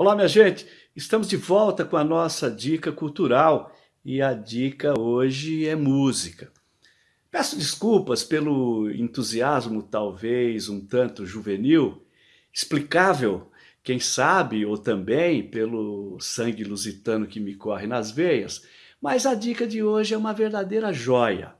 Olá, minha gente! Estamos de volta com a nossa dica cultural e a dica hoje é música. Peço desculpas pelo entusiasmo, talvez um tanto juvenil, explicável, quem sabe, ou também pelo sangue lusitano que me corre nas veias, mas a dica de hoje é uma verdadeira joia.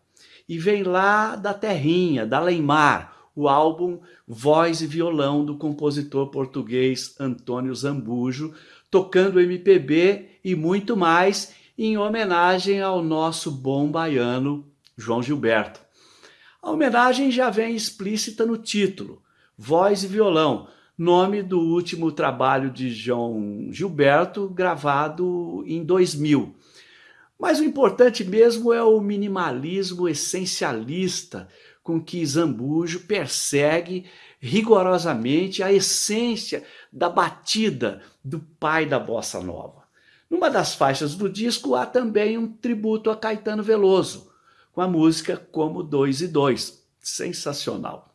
E vem lá da terrinha, da Leimar, o álbum Voz e Violão do compositor português Antônio Zambujo, tocando MPB e muito mais em homenagem ao nosso bom baiano João Gilberto. A homenagem já vem explícita no título, Voz e Violão, nome do último trabalho de João Gilberto, gravado em 2000. Mas o importante mesmo é o minimalismo essencialista com que Zambujo persegue rigorosamente a essência da batida do pai da bossa nova. Numa das faixas do disco há também um tributo a Caetano Veloso, com a música Como Dois e Dois, sensacional.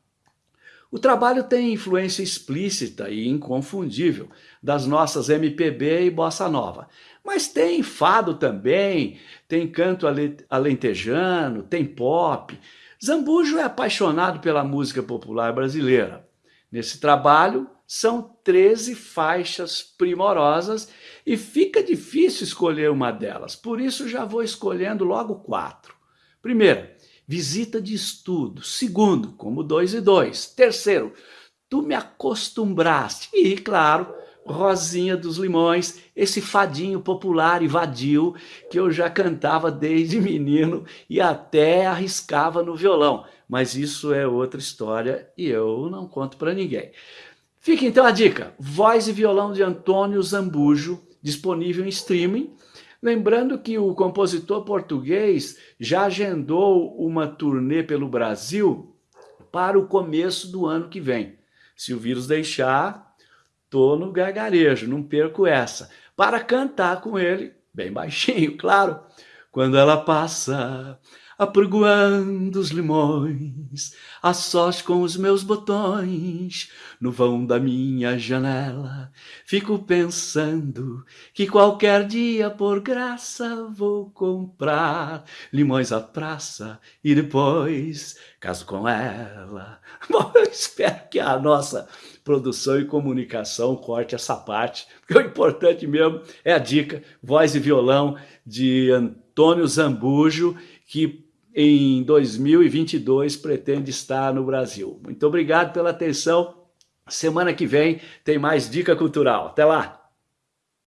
O trabalho tem influência explícita e inconfundível das nossas MPB e bossa nova, mas tem fado também, tem canto alentejano, tem pop, Zambujo é apaixonado pela música popular brasileira. Nesse trabalho, são 13 faixas primorosas e fica difícil escolher uma delas, por isso já vou escolhendo logo quatro. Primeiro, visita de estudo. Segundo, como dois e dois. Terceiro, tu me acostumbraste. E, claro, Rosinha dos Limões, esse fadinho popular e vadio que eu já cantava desde menino e até arriscava no violão. Mas isso é outra história e eu não conto para ninguém. Fica então a dica, voz e violão de Antônio Zambujo, disponível em streaming. Lembrando que o compositor português já agendou uma turnê pelo Brasil para o começo do ano que vem. Se o vírus deixar, Tô no gargarejo, não perco essa. Para cantar com ele, bem baixinho, claro. Quando ela passa, apregoando os limões, a sós com os meus botões, no vão da minha janela, fico pensando que qualquer dia, por graça, vou comprar limões à praça e depois caso com ela. Bom, eu espero que a nossa produção e comunicação corte essa parte, porque o importante mesmo é a dica, voz e violão de Antônio Zambujo, que em 2022 pretende estar no Brasil. Muito obrigado pela atenção. Semana que vem tem mais Dica Cultural. Até lá!